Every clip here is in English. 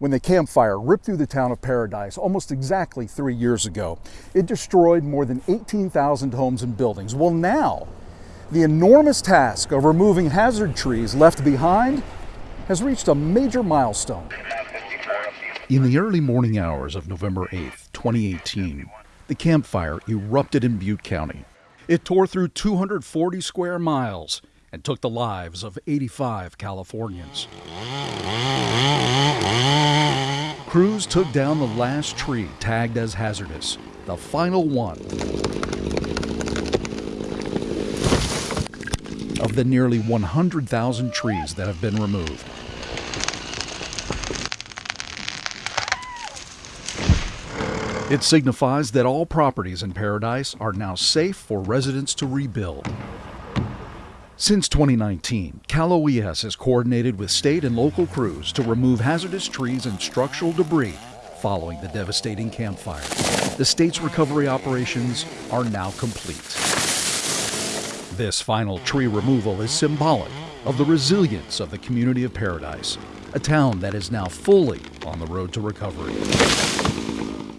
when the Camp Fire ripped through the town of Paradise almost exactly three years ago. It destroyed more than 18,000 homes and buildings. Well, now, the enormous task of removing hazard trees left behind has reached a major milestone. In the early morning hours of November 8, 2018, the Camp Fire erupted in Butte County. It tore through 240 square miles and took the lives of 85 Californians. Crews took down the last tree tagged as hazardous, the final one of the nearly 100,000 trees that have been removed. It signifies that all properties in Paradise are now safe for residents to rebuild. Since 2019, Cal OES has coordinated with state and local crews to remove hazardous trees and structural debris following the devastating Camp Fire. The state's recovery operations are now complete. This final tree removal is symbolic of the resilience of the community of Paradise, a town that is now fully on the road to recovery.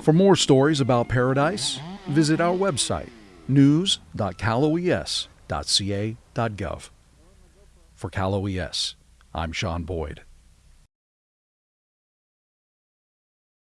For more stories about Paradise, visit our website, news.caloes.ca.gov. For Cal OES, I'm Sean Boyd.